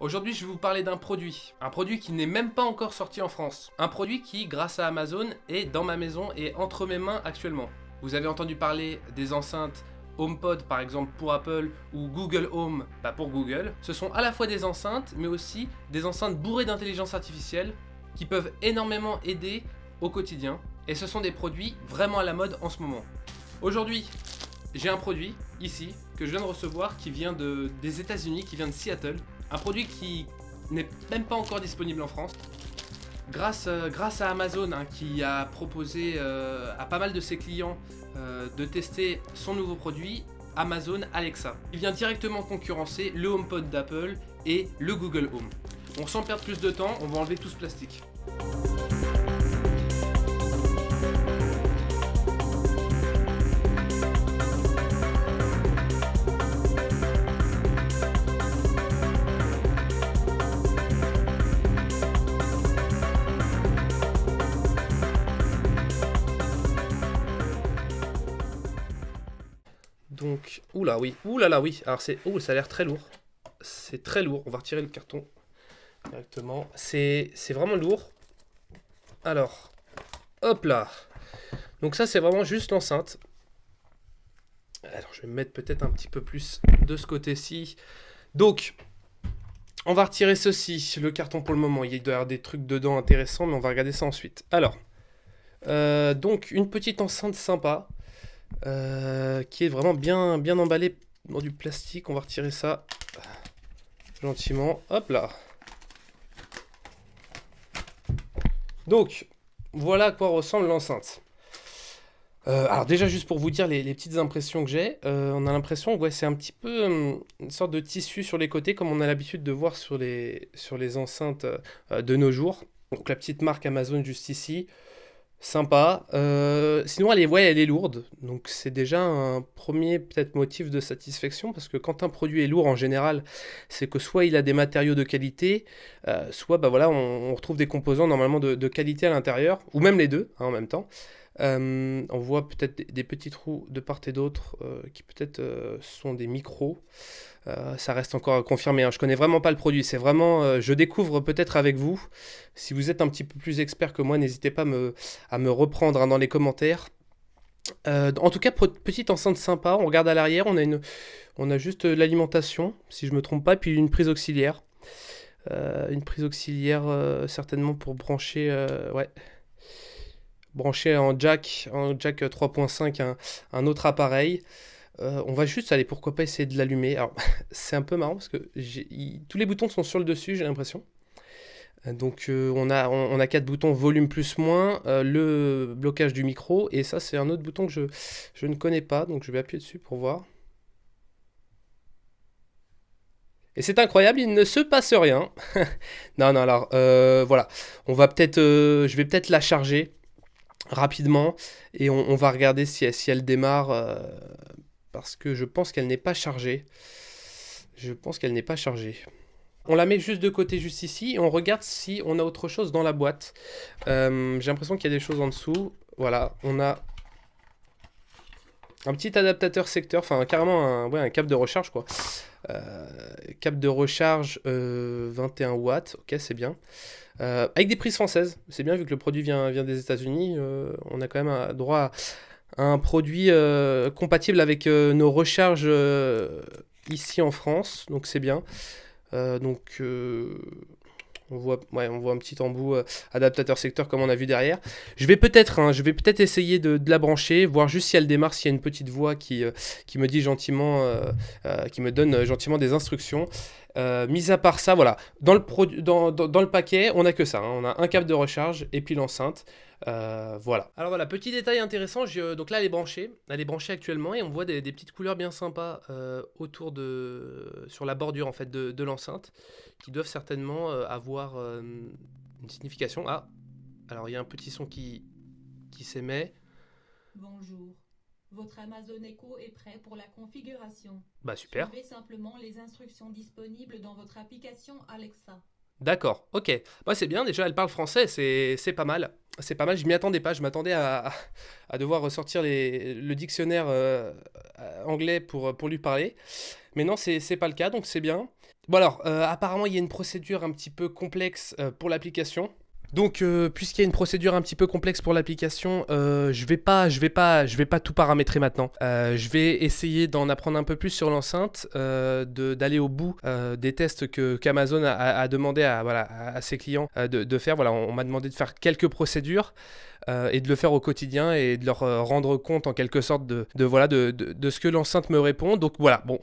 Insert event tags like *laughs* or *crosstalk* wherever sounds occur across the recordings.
Aujourd'hui, je vais vous parler d'un produit. Un produit qui n'est même pas encore sorti en France. Un produit qui, grâce à Amazon, est dans ma maison et entre mes mains actuellement. Vous avez entendu parler des enceintes HomePod par exemple pour Apple ou Google Home bah, pour Google. Ce sont à la fois des enceintes mais aussi des enceintes bourrées d'intelligence artificielle qui peuvent énormément aider au quotidien. Et ce sont des produits vraiment à la mode en ce moment. Aujourd'hui, j'ai un produit ici que je viens de recevoir qui vient de, des états unis qui vient de Seattle. Un produit qui n'est même pas encore disponible en France. Grâce, euh, à Amazon hein, qui a proposé euh, à pas mal de ses clients euh, de tester son nouveau produit, Amazon Alexa. Il vient directement concurrencer le HomePod d'Apple et le Google Home. On sans perdre plus de temps, on va enlever tout ce plastique. Oula, oui, oula, là, oui. Alors, c'est, oh, ça a l'air très lourd. C'est très lourd. On va retirer le carton directement. C'est, vraiment lourd. Alors, hop là. Donc ça, c'est vraiment juste l'enceinte. Alors, je vais me mettre peut-être un petit peu plus de ce côté-ci. Donc, on va retirer ceci, le carton pour le moment. Il doit y avoir des trucs dedans intéressants, mais on va regarder ça ensuite. Alors, euh, donc, une petite enceinte sympa. Euh, qui est vraiment bien, bien emballé dans du plastique. On va retirer ça gentiment. Hop là. Donc, voilà à quoi ressemble l'enceinte. Euh, alors déjà, juste pour vous dire les, petites impressions que j'ai, euh, on a l'impression que ouais, c'est un petit peu une sorte de tissu sur les côtés, comme on a l'habitude de voir sur les, sur les enceintes de nos jours. Donc la petite marque Amazon juste ici. Sympa. Euh, sinon, elle est, elle est lourde. Donc, c'est déjà un premier peut-être motif de satisfaction parce que quand un produit est lourd en général, c'est que soit il a des matériaux de qualité, euh, soit bah, voilà, on, retrouve des composants normalement de, qualité à l'intérieur, ou même les deux hein, en même temps. Euh, on voit peut-être des, petits trous de part et d'autre qui peut-être sont des micros. Euh, ça reste encore à confirmer. Hein. Je connais vraiment pas le produit. C'est vraiment, euh, je découvre peut-être avec vous. Si vous êtes un petit peu plus expert que moi, n'hésitez pas à me, reprendre hein, dans les commentaires. Euh, en tout cas, petite enceinte sympa. On regarde à l'arrière, on a une, on a juste l'alimentation, si je me trompe pas, puis une prise auxiliaire. une prise auxiliaire certainement pour brancher, ouais, brancher en jack, en jack 3.5 un, autre appareil. Euh, on va juste aller, pourquoi pas essayer de l'allumer. Alors, *laughs* c'est un peu marrant parce que tous les boutons sont sur le dessus, j'ai l'impression. Euh, donc, euh, on, a, on, quatre boutons volume plus moins, le blocage du micro, et ça, c'est un autre bouton que je, je ne connais pas, donc je vais appuyer dessus pour voir. Et c'est incroyable, il ne se passe rien. *laughs* non, non, alors, voilà. On va peut-être, je vais peut-être la charger rapidement, et on, va regarder si, si elle démarre parce que je pense qu'elle n'est pas chargée. Je pense qu'elle n'est pas chargée. On la met juste de côté, juste ici, et on regarde si on a autre chose dans la boîte. Euh, j'ai l'impression qu'il y a des choses en dessous. Voilà, on a un petit adaptateur secteur, enfin carrément un, ouais, un câble de recharge quoi. Euh, câble de recharge 21 euh, watts, ok c'est bien. avec des prises françaises, c'est bien vu que le produit vient, des États-Unis, on a quand même droit à un produit euh, compatible avec euh, nos recharges euh, ici en France, donc c'est bien. donc on voit, un petit embout adaptateur secteur comme on a vu derrière. Je vais peut-être hein, essayer de, la brancher, voir juste si elle démarre, s'il y a une petite voix qui, qui me dit gentiment, qui me donne gentiment des instructions. mis à part ça, voilà, dans le, dans, dans, le paquet, on a que ça. Hein. on a un câble de recharge et puis l'enceinte. Euh, voilà. Alors voilà, petit détail intéressant, donc là elle est branchée, elle est branchée actuellement et on voit des, petites couleurs bien sympas euh, autour de, sur la bordure en fait de, l'enceinte, qui doivent certainement euh, avoir une signification. Ah, alors il y a un petit son qui, qui s'émet. Bonjour. Votre Amazon Echo est prêt pour la configuration. Bah super. Suivez simplement les instructions disponibles dans votre application Alexa. D'accord, ok. Bah, c'est bien, déjà elle parle français, c'est pas mal. C'est pas mal, je m'y attendais pas, je m'attendais à, devoir ressortir le dictionnaire euh, anglais pour, pour lui parler. Mais non, c'est pas le cas, donc c'est bien. Bon alors, euh, apparemment, il y a une procédure un petit peu complexe euh, pour l'application. Donc, euh, puisqu'il y a une procédure un petit peu complexe pour l'application, euh, je vais pas, je vais pas, je vais pas tout paramétrer maintenant. Euh, je vais essayer d'en apprendre un peu plus sur l'enceinte, d'aller au bout des tests que qu'Amazon a, demandé à voilà à, ses clients de, de faire. Voilà, on, m'a demandé de faire quelques procédures et de le faire au quotidien et de leur rendre compte en quelque sorte de, de, voilà de, de- ce que l'enceinte me répond. Donc voilà, bon,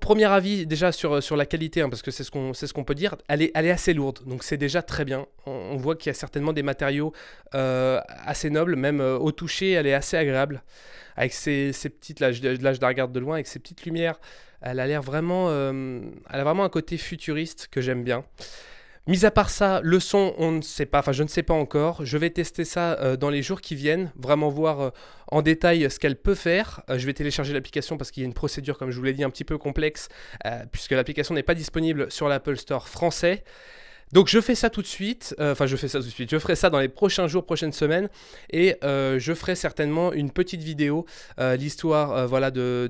premier avis déjà sur, sur la qualité, hein, parce que c'est ce qu'on ce peut dire. Elle est, elle est assez lourde, donc c'est déjà très bien. On, on voit qu'il y a certainement des matériaux euh, assez nobles, même euh, au toucher, elle est assez agréable. Avec ses, ses petites, de loin, avec ses petites lumières, elle a l'air vraiment, euh, vraiment un côté futuriste que j'aime bien. Mis à part ça, le son, on ne sait pas, enfin je ne sais pas encore. Je vais tester ça dans les jours qui viennent, vraiment voir en détail ce qu'elle peut faire. Je vais télécharger l'application parce qu'il y a une procédure, comme je vous l'ai dit, un petit peu complexe, puisque l'application n'est pas disponible sur l'Apple Store français. Donc je fais ça tout de suite, euh, enfin je fais ça tout de suite, je ferai ça dans les prochains jours, prochaines semaines, et euh, je ferai certainement une petite vidéo, euh, l'histoire voilà, de,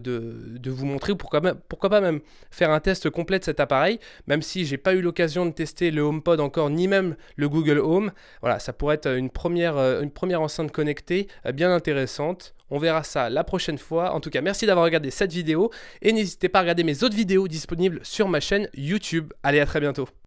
vous montrer, ou pourquoi, pas même faire un test complet de cet appareil, même si j'ai pas eu l'occasion de tester le HomePod encore, ni même le Google Home. Voilà, ça pourrait être une première, une première enceinte connectée bien intéressante. On verra ça la prochaine fois. En tout cas, merci d'avoir regardé cette vidéo et n'hésitez pas à regarder mes autres vidéos disponibles sur ma chaîne YouTube. Allez, à très bientôt.